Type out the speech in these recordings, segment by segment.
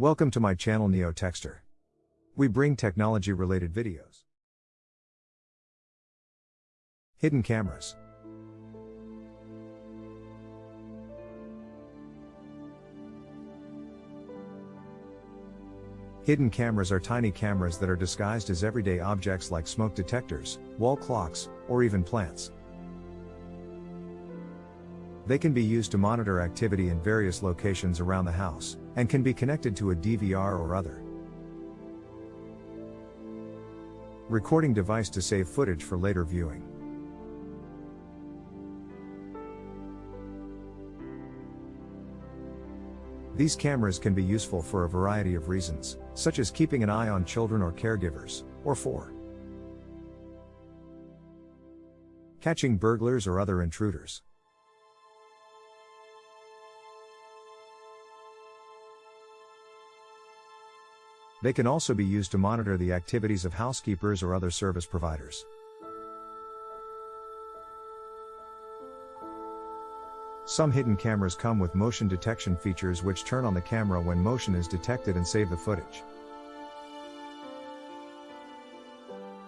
Welcome to my channel Neo Texter. We bring technology related videos. Hidden cameras. Hidden cameras are tiny cameras that are disguised as everyday objects like smoke detectors, wall clocks, or even plants. They can be used to monitor activity in various locations around the house, and can be connected to a DVR or other recording device to save footage for later viewing. These cameras can be useful for a variety of reasons, such as keeping an eye on children or caregivers, or for catching burglars or other intruders. They can also be used to monitor the activities of housekeepers or other service providers. Some hidden cameras come with motion detection features which turn on the camera when motion is detected and save the footage.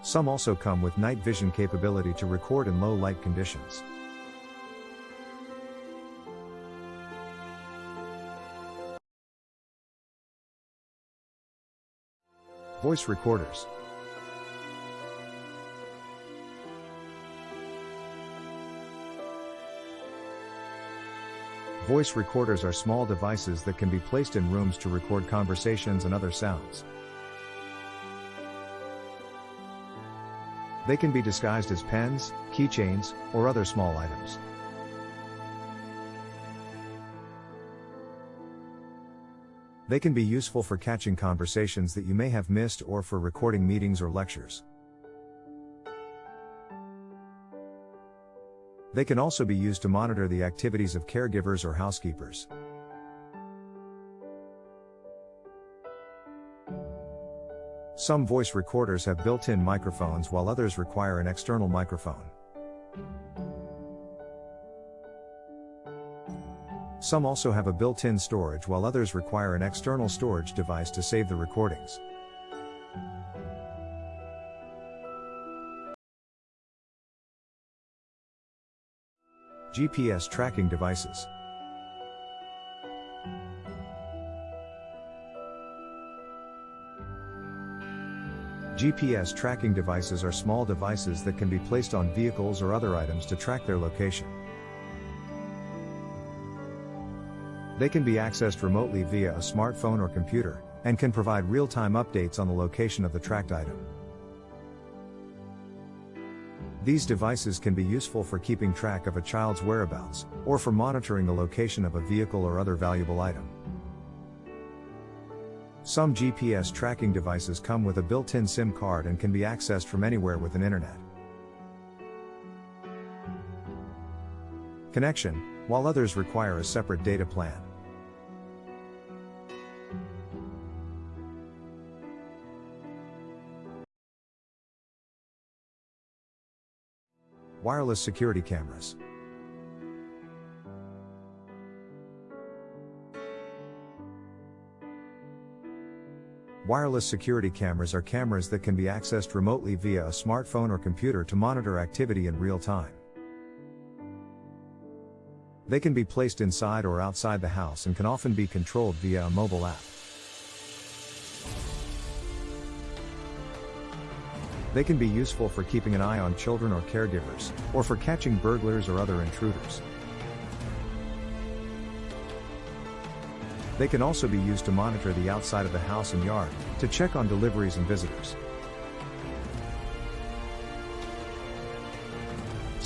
Some also come with night vision capability to record in low light conditions. Voice recorders. Voice recorders are small devices that can be placed in rooms to record conversations and other sounds. They can be disguised as pens, keychains, or other small items. They can be useful for catching conversations that you may have missed or for recording meetings or lectures. They can also be used to monitor the activities of caregivers or housekeepers. Some voice recorders have built-in microphones while others require an external microphone. Some also have a built-in storage while others require an external storage device to save the recordings. GPS tracking devices. GPS tracking devices are small devices that can be placed on vehicles or other items to track their location. They can be accessed remotely via a smartphone or computer, and can provide real-time updates on the location of the tracked item. These devices can be useful for keeping track of a child's whereabouts, or for monitoring the location of a vehicle or other valuable item. Some GPS tracking devices come with a built-in SIM card and can be accessed from anywhere with an internet. Connection, while others require a separate data plan. Wireless security cameras. Wireless security cameras are cameras that can be accessed remotely via a smartphone or computer to monitor activity in real time. They can be placed inside or outside the house and can often be controlled via a mobile app. They can be useful for keeping an eye on children or caregivers, or for catching burglars or other intruders. They can also be used to monitor the outside of the house and yard, to check on deliveries and visitors.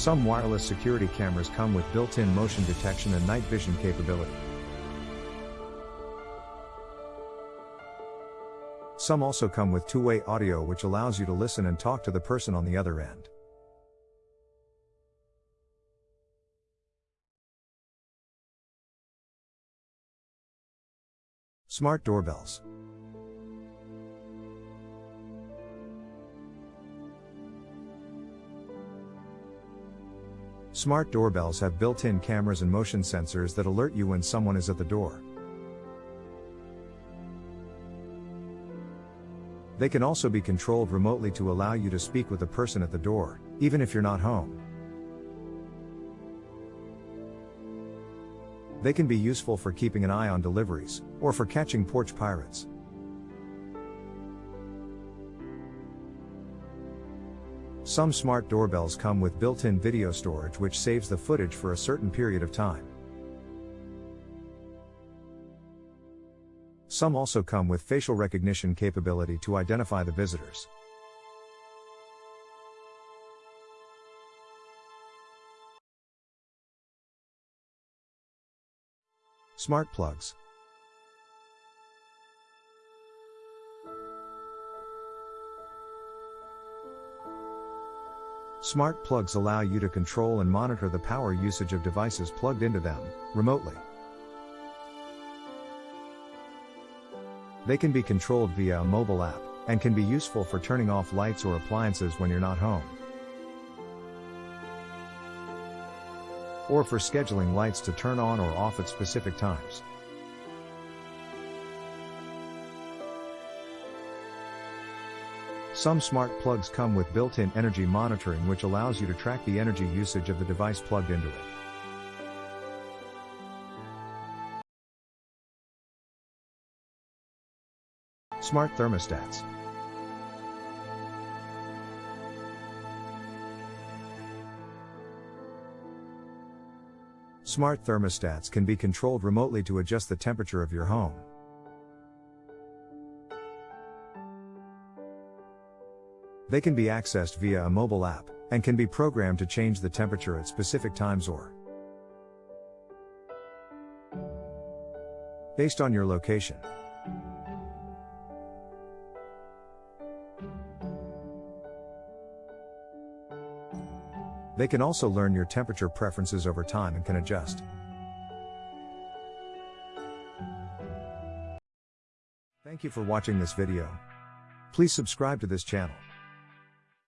Some wireless security cameras come with built-in motion detection and night vision capability. Some also come with two-way audio which allows you to listen and talk to the person on the other end. Smart doorbells. Smart doorbells have built-in cameras and motion sensors that alert you when someone is at the door. They can also be controlled remotely to allow you to speak with the person at the door, even if you're not home. They can be useful for keeping an eye on deliveries, or for catching porch pirates. Some smart doorbells come with built-in video storage which saves the footage for a certain period of time. Some also come with facial recognition capability to identify the visitors. Smart plugs. Smart plugs allow you to control and monitor the power usage of devices plugged into them, remotely. They can be controlled via a mobile app, and can be useful for turning off lights or appliances when you're not home. Or for scheduling lights to turn on or off at specific times. Some smart plugs come with built-in energy monitoring which allows you to track the energy usage of the device plugged into it. Smart thermostats. Smart thermostats can be controlled remotely to adjust the temperature of your home. They can be accessed via a mobile app, and can be programmed to change the temperature at specific times or based on your location. They can also learn your temperature preferences over time and can adjust. Thank you for watching this video. Please subscribe to this channel.